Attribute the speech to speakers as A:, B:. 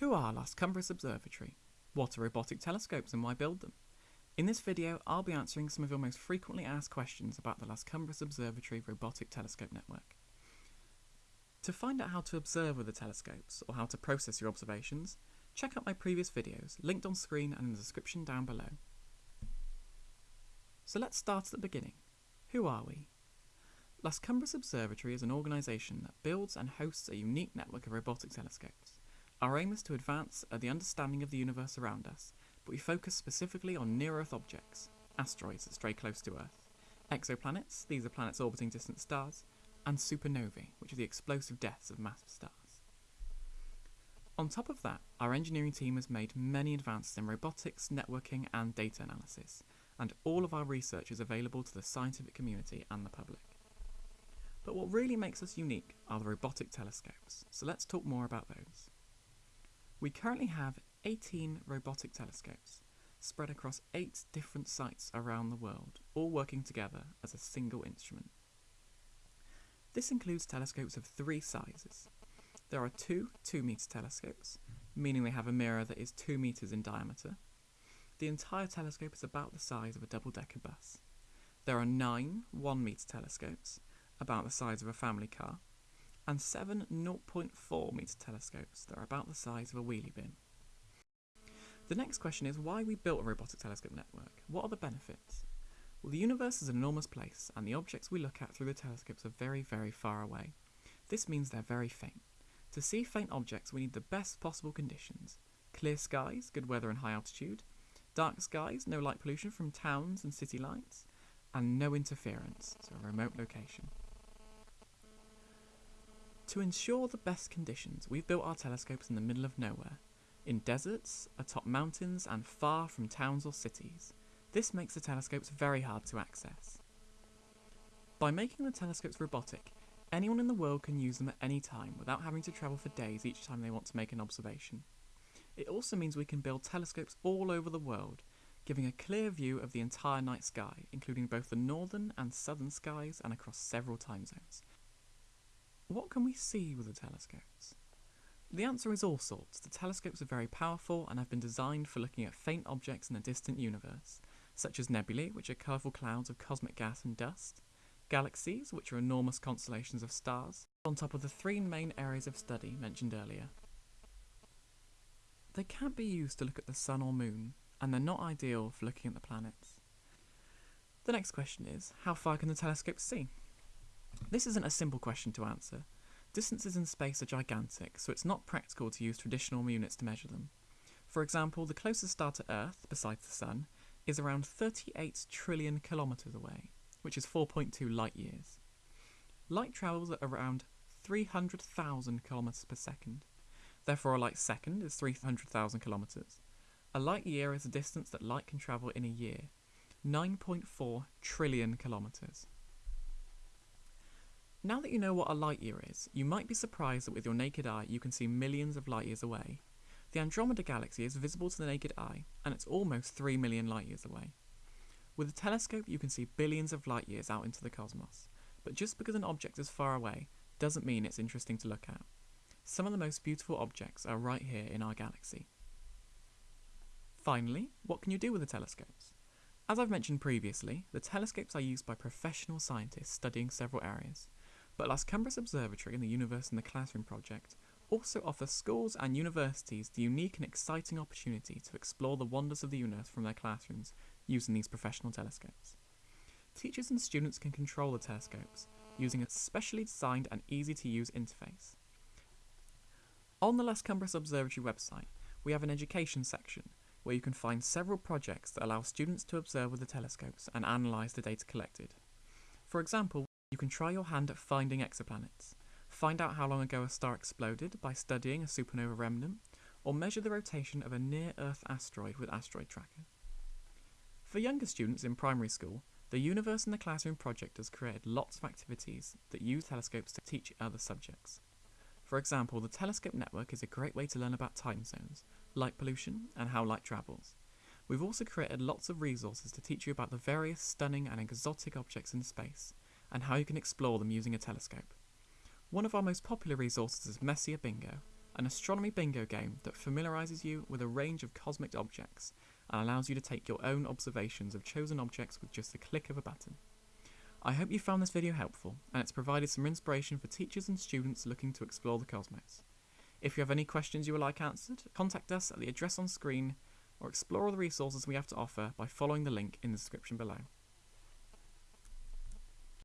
A: Who are Las Cumbres Observatory? What are robotic telescopes and why build them? In this video, I'll be answering some of your most frequently asked questions about the Las Cumbres Observatory Robotic Telescope Network. To find out how to observe with the telescopes, or how to process your observations, check out my previous videos, linked on screen and in the description down below. So let's start at the beginning. Who are we? Las Cumbres Observatory is an organisation that builds and hosts a unique network of robotic telescopes. Our aim is to advance uh, the understanding of the universe around us, but we focus specifically on near-Earth objects, asteroids that stray close to Earth, exoplanets, these are planets orbiting distant stars, and supernovae, which are the explosive deaths of massive stars. On top of that, our engineering team has made many advances in robotics, networking, and data analysis, and all of our research is available to the scientific community and the public. But what really makes us unique are the robotic telescopes, so let's talk more about those. We currently have 18 robotic telescopes spread across 8 different sites around the world, all working together as a single instrument. This includes telescopes of three sizes. There are two 2 metre telescopes, meaning they have a mirror that is 2 metres in diameter. The entire telescope is about the size of a double-decker bus. There are nine 1 metre telescopes, about the size of a family car, and seven 0.4 metre telescopes that are about the size of a wheelie bin. The next question is why we built a robotic telescope network. What are the benefits? Well, the universe is an enormous place, and the objects we look at through the telescopes are very, very far away. This means they're very faint. To see faint objects, we need the best possible conditions. Clear skies, good weather and high altitude, dark skies, no light pollution from towns and city lights, and no interference, so a remote location. To ensure the best conditions, we've built our telescopes in the middle of nowhere, in deserts, atop mountains, and far from towns or cities. This makes the telescopes very hard to access. By making the telescopes robotic, anyone in the world can use them at any time without having to travel for days each time they want to make an observation. It also means we can build telescopes all over the world, giving a clear view of the entire night sky, including both the northern and southern skies and across several time zones, what can we see with the telescopes? The answer is all sorts. The telescopes are very powerful and have been designed for looking at faint objects in the distant universe, such as nebulae, which are colourful clouds of cosmic gas and dust, galaxies, which are enormous constellations of stars, on top of the three main areas of study mentioned earlier. They can't be used to look at the sun or moon, and they're not ideal for looking at the planets. The next question is, how far can the telescopes see? This isn't a simple question to answer. Distances in space are gigantic, so it's not practical to use traditional units to measure them. For example, the closest star to Earth, besides the Sun, is around 38 trillion kilometres away, which is 4.2 light years. Light travels at around 300,000 kilometres per second. Therefore, a light second is 300,000 kilometres. A light year is the distance that light can travel in a year, 9.4 trillion kilometres. Now that you know what a light year is, you might be surprised that with your naked eye you can see millions of light years away. The Andromeda Galaxy is visible to the naked eye, and it's almost 3 million light years away. With a telescope you can see billions of light years out into the cosmos, but just because an object is far away doesn't mean it's interesting to look at. Some of the most beautiful objects are right here in our galaxy. Finally, what can you do with the telescopes? As I've mentioned previously, the telescopes are used by professional scientists studying several areas. But Las Cumbres Observatory and the Universe in the Classroom project also offer schools and universities the unique and exciting opportunity to explore the wonders of the universe from their classrooms using these professional telescopes. Teachers and students can control the telescopes using a specially designed and easy to use interface. On the Las Cumbres Observatory website, we have an education section where you can find several projects that allow students to observe with the telescopes and analyse the data collected. For example, you can try your hand at finding exoplanets, find out how long ago a star exploded by studying a supernova remnant, or measure the rotation of a near-Earth asteroid with Asteroid Tracker. For younger students in primary school, the Universe in the Classroom project has created lots of activities that use telescopes to teach other subjects. For example, the telescope network is a great way to learn about time zones, light pollution, and how light travels. We've also created lots of resources to teach you about the various stunning and exotic objects in space, and how you can explore them using a telescope. One of our most popular resources is Messier Bingo, an astronomy bingo game that familiarises you with a range of cosmic objects and allows you to take your own observations of chosen objects with just the click of a button. I hope you found this video helpful and it's provided some inspiration for teachers and students looking to explore the cosmos. If you have any questions you would like answered, contact us at the address on screen or explore all the resources we have to offer by following the link in the description below.